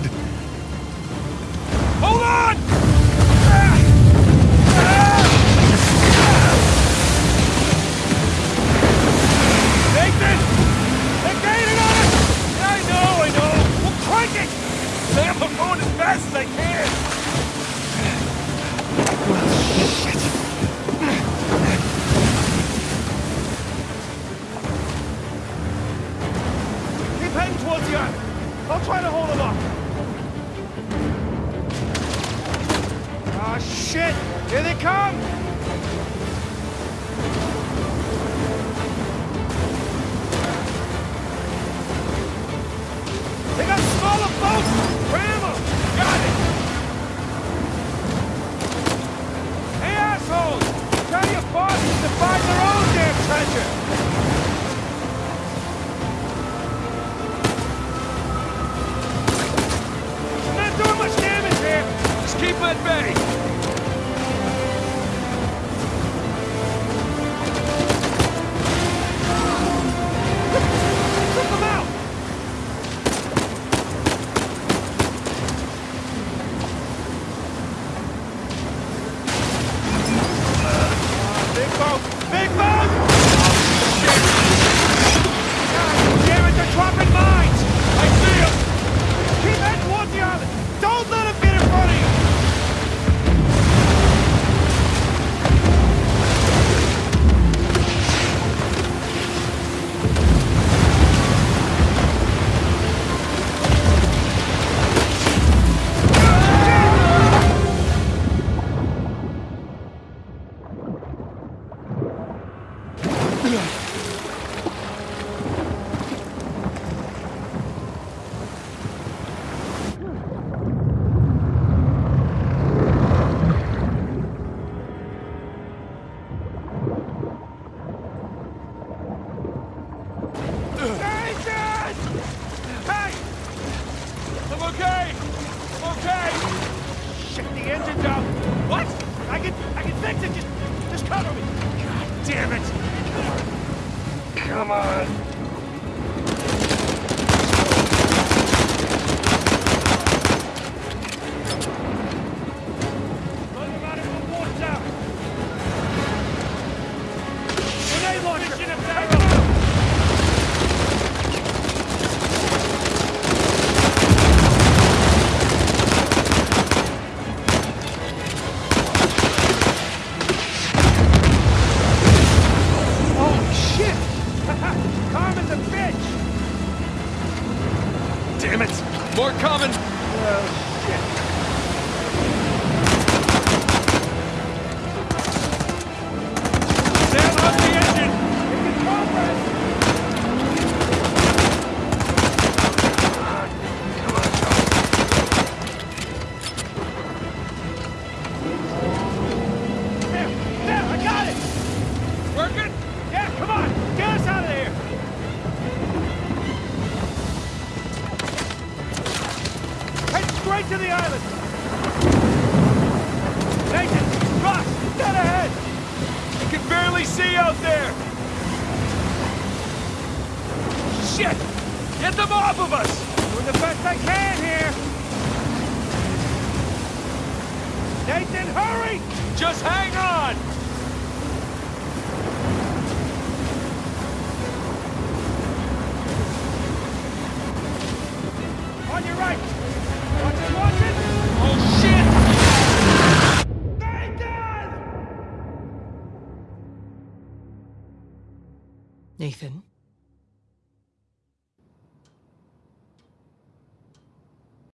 good. Ah, it! Here they come! They got smaller boats! Ram them! Got it! Hey, assholes! Tell your bosses to find their own damn treasure! Not doing much damage here! Just keep at bay! Don't let okay! Okay! Shit, the engine's out! What? I can, I can fix it! Just, just cover me! God damn it! Come on! Let him out of the water! Grenade launcher! Damn it! More coming! Oh, shit. To the island! Nathan! Ross! Dead ahead! I can barely see out there! Shit! Get them off of us! Doing the best I can here! Nathan, hurry! Just hang on! On your right! Nathan!